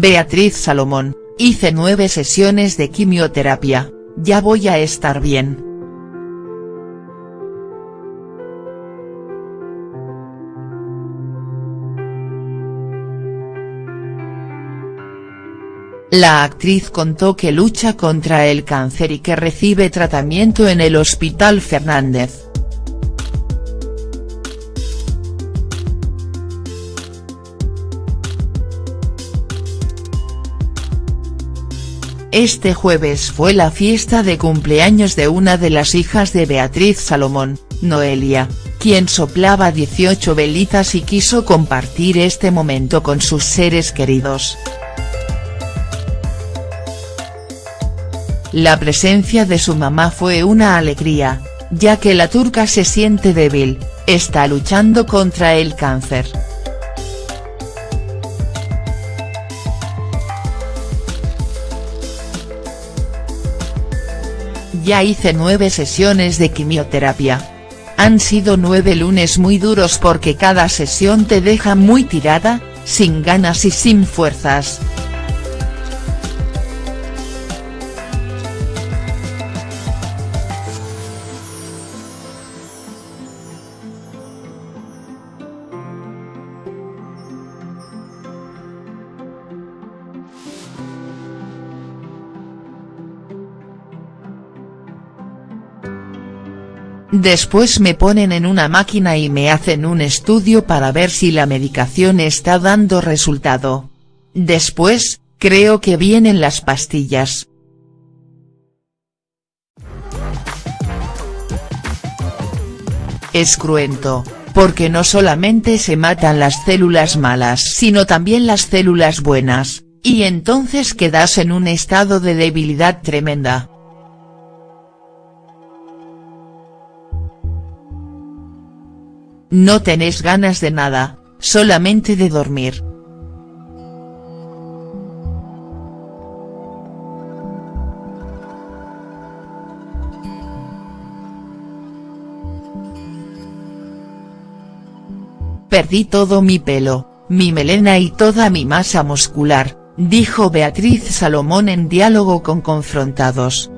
Beatriz Salomón, hice nueve sesiones de quimioterapia, ya voy a estar bien. La actriz contó que lucha contra el cáncer y que recibe tratamiento en el Hospital Fernández. Este jueves fue la fiesta de cumpleaños de una de las hijas de Beatriz Salomón, Noelia, quien soplaba 18 velitas y quiso compartir este momento con sus seres queridos. La presencia de su mamá fue una alegría, ya que la turca se siente débil, está luchando contra el cáncer. Ya hice nueve sesiones de quimioterapia. Han sido nueve lunes muy duros porque cada sesión te deja muy tirada, sin ganas y sin fuerzas. Después me ponen en una máquina y me hacen un estudio para ver si la medicación está dando resultado. Después, creo que vienen las pastillas. Es cruento, porque no solamente se matan las células malas sino también las células buenas, y entonces quedas en un estado de debilidad tremenda. No tenés ganas de nada, solamente de dormir. Perdí todo mi pelo, mi melena y toda mi masa muscular, dijo Beatriz Salomón en diálogo con Confrontados.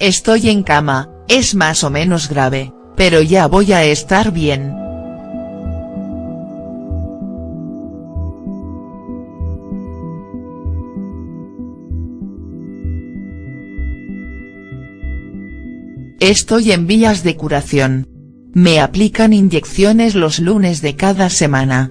Estoy en cama, es más o menos grave, pero ya voy a estar bien. Estoy en vías de curación. Me aplican inyecciones los lunes de cada semana.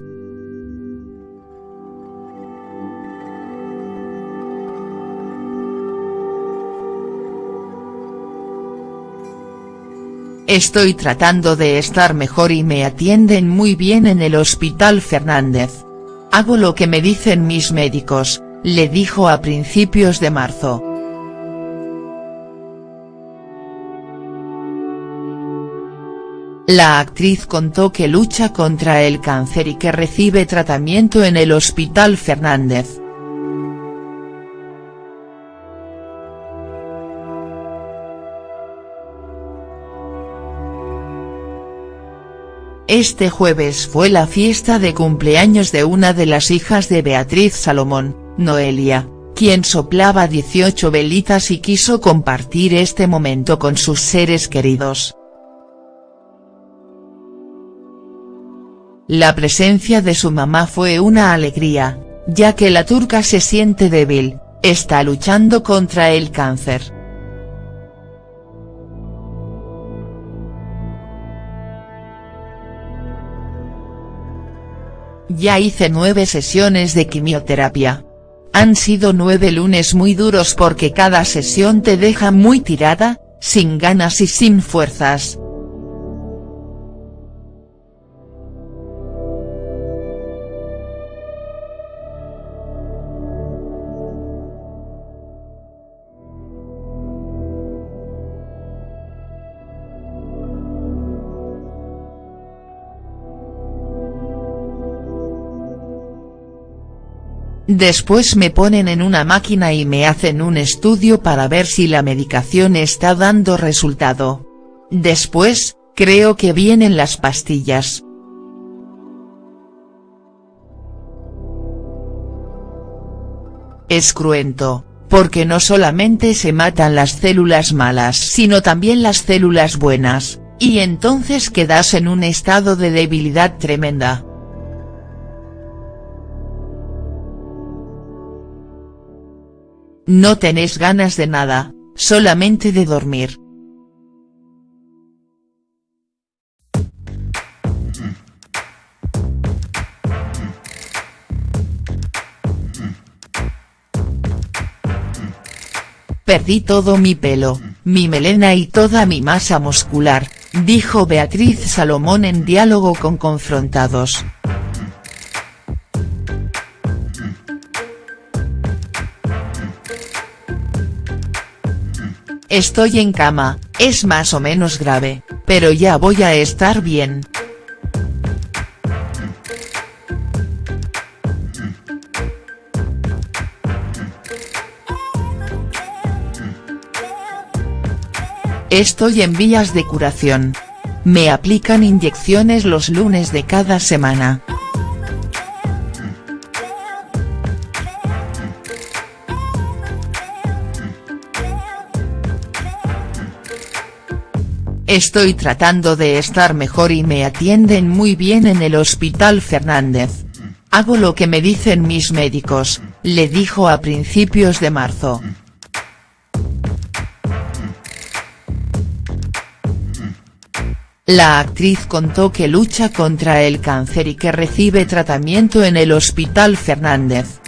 Estoy tratando de estar mejor y me atienden muy bien en el Hospital Fernández. Hago lo que me dicen mis médicos, le dijo a principios de marzo. La actriz contó que lucha contra el cáncer y que recibe tratamiento en el Hospital Fernández. Este jueves fue la fiesta de cumpleaños de una de las hijas de Beatriz Salomón, Noelia, quien soplaba 18 velitas y quiso compartir este momento con sus seres queridos. La presencia de su mamá fue una alegría, ya que la turca se siente débil, está luchando contra el cáncer. Ya hice nueve sesiones de quimioterapia. Han sido nueve lunes muy duros porque cada sesión te deja muy tirada, sin ganas y sin fuerzas. Después me ponen en una máquina y me hacen un estudio para ver si la medicación está dando resultado. Después, creo que vienen las pastillas. Es cruento, porque no solamente se matan las células malas sino también las células buenas, y entonces quedas en un estado de debilidad tremenda. No tenés ganas de nada, solamente de dormir. Perdí todo mi pelo, mi melena y toda mi masa muscular, dijo Beatriz Salomón en diálogo con Confrontados. Estoy en cama, es más o menos grave, pero ya voy a estar bien. Estoy en vías de curación. Me aplican inyecciones los lunes de cada semana. Estoy tratando de estar mejor y me atienden muy bien en el Hospital Fernández. Hago lo que me dicen mis médicos, le dijo a principios de marzo. La actriz contó que lucha contra el cáncer y que recibe tratamiento en el Hospital Fernández.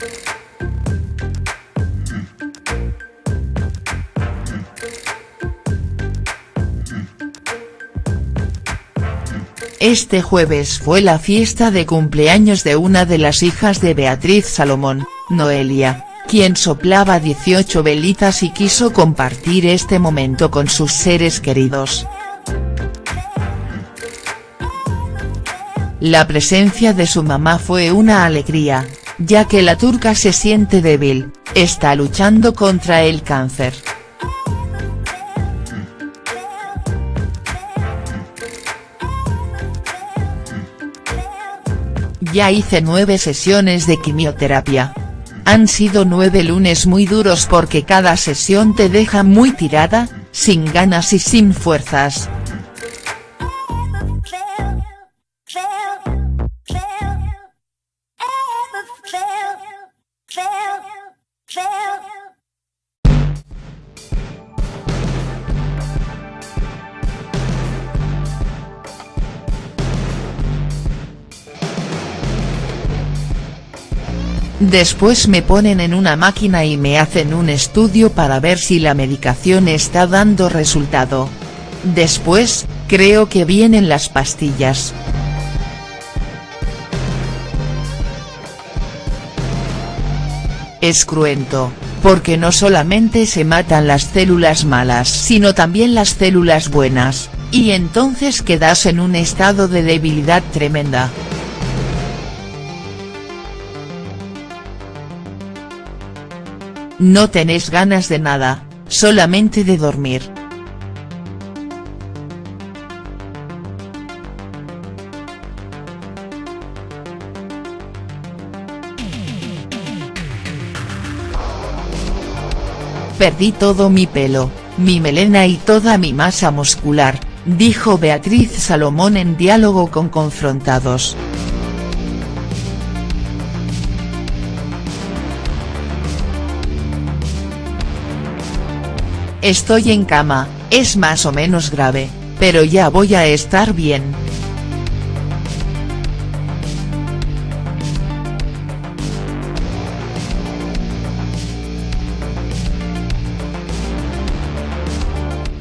Este jueves fue la fiesta de cumpleaños de una de las hijas de Beatriz Salomón, Noelia, quien soplaba 18 velitas y quiso compartir este momento con sus seres queridos. La presencia de su mamá fue una alegría, ya que la turca se siente débil, está luchando contra el cáncer. Ya hice nueve sesiones de quimioterapia. Han sido nueve lunes muy duros porque cada sesión te deja muy tirada, sin ganas y sin fuerzas. Después me ponen en una máquina y me hacen un estudio para ver si la medicación está dando resultado. Después, creo que vienen las pastillas. Es cruento, porque no solamente se matan las células malas sino también las células buenas, y entonces quedas en un estado de debilidad tremenda. No tenés ganas de nada, solamente de dormir. Perdí todo mi pelo, mi melena y toda mi masa muscular, dijo Beatriz Salomón en diálogo con Confrontados. Estoy en cama, es más o menos grave, pero ya voy a estar bien.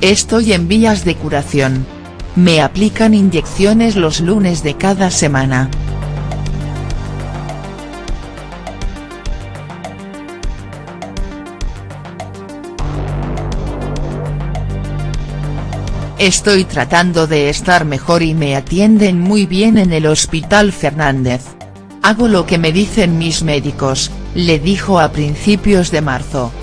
Estoy en vías de curación. Me aplican inyecciones los lunes de cada semana. Estoy tratando de estar mejor y me atienden muy bien en el Hospital Fernández. Hago lo que me dicen mis médicos, le dijo a principios de marzo.